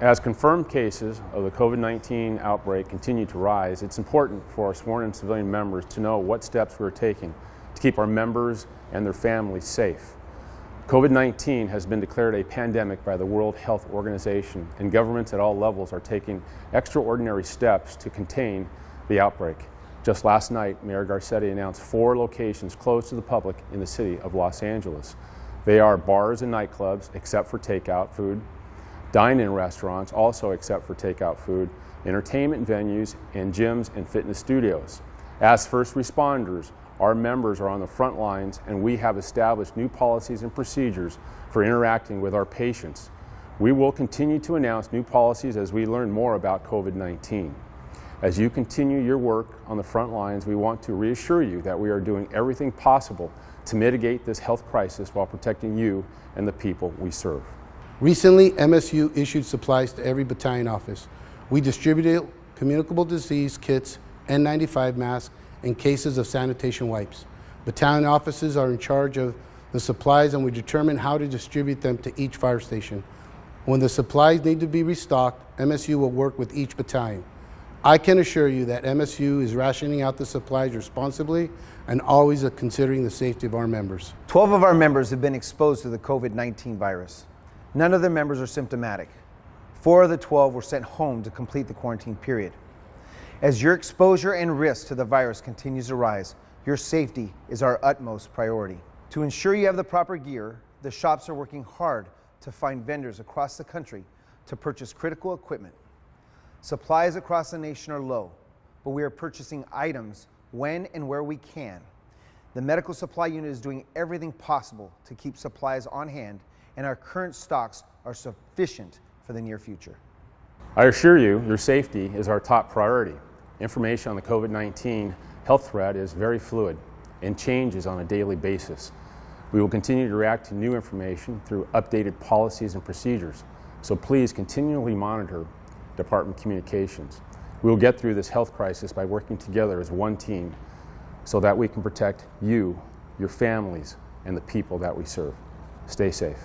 As confirmed cases of the COVID-19 outbreak continue to rise, it's important for our sworn and civilian members to know what steps we're taking to keep our members and their families safe. COVID-19 has been declared a pandemic by the World Health Organization and governments at all levels are taking extraordinary steps to contain the outbreak. Just last night, Mayor Garcetti announced four locations closed to the public in the city of Los Angeles. They are bars and nightclubs, except for takeout food, dine-in restaurants, also except for takeout food, entertainment venues, and gyms and fitness studios. As first responders, our members are on the front lines and we have established new policies and procedures for interacting with our patients. We will continue to announce new policies as we learn more about COVID-19. As you continue your work on the front lines, we want to reassure you that we are doing everything possible to mitigate this health crisis while protecting you and the people we serve. Recently, MSU issued supplies to every battalion office. We distributed communicable disease kits, N95 masks, and cases of sanitation wipes. Battalion offices are in charge of the supplies and we determine how to distribute them to each fire station. When the supplies need to be restocked, MSU will work with each battalion. I can assure you that MSU is rationing out the supplies responsibly and always considering the safety of our members. 12 of our members have been exposed to the COVID-19 virus. None of their members are symptomatic. Four of the 12 were sent home to complete the quarantine period. As your exposure and risk to the virus continues to rise, your safety is our utmost priority. To ensure you have the proper gear, the shops are working hard to find vendors across the country to purchase critical equipment Supplies across the nation are low, but we are purchasing items when and where we can. The medical supply unit is doing everything possible to keep supplies on hand, and our current stocks are sufficient for the near future. I assure you, your safety is our top priority. Information on the COVID-19 health threat is very fluid and changes on a daily basis. We will continue to react to new information through updated policies and procedures, so please continually monitor Department Communications. We will get through this health crisis by working together as one team so that we can protect you, your families, and the people that we serve. Stay safe.